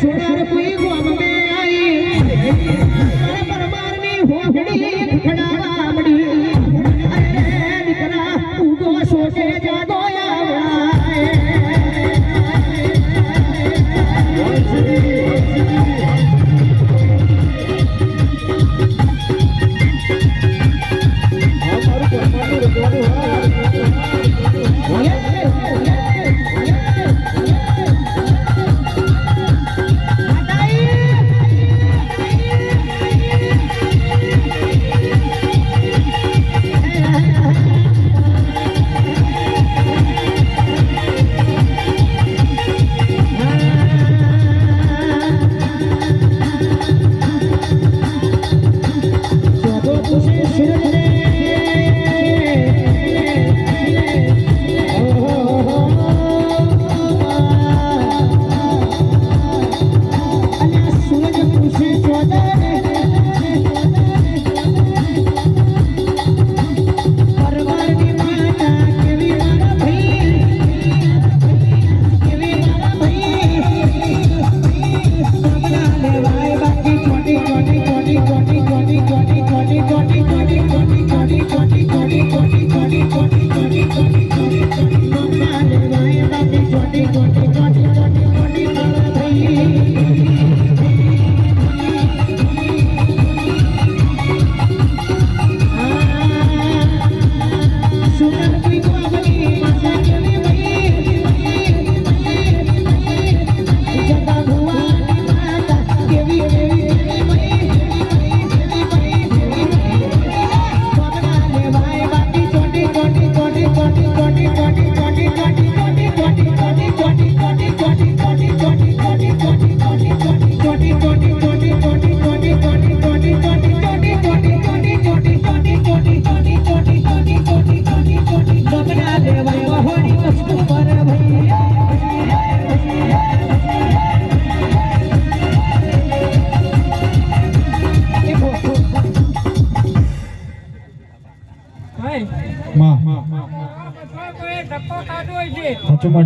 其实。માં કોઈ ધક્કો ખાધો હોય છે સાચું